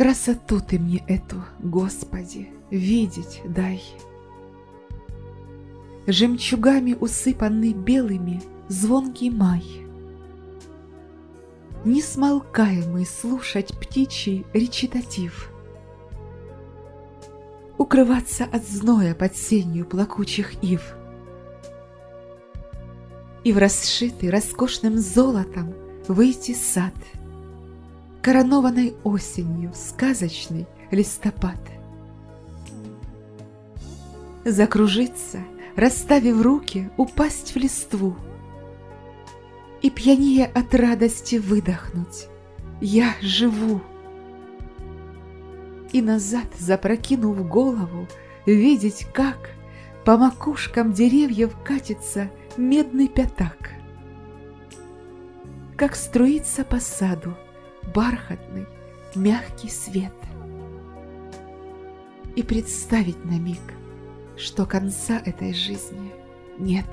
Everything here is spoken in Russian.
Красоту ты мне эту, Господи, видеть дай. Жемчугами усыпанный белыми звонкий май. Несмолкаемый слушать птичий речитатив. Укрываться от зноя под сенью плакучих ив. И в расшитый роскошным золотом выйти сад, Коронованной осенью сказочный листопад. Закружиться, расставив руки, упасть в листву И пьянее от радости выдохнуть «Я живу!» И назад, запрокинув голову, видеть, как По макушкам деревьев катится медный пятак. Как струится по саду бархатный, мягкий свет. И представить на миг, что конца этой жизни нет.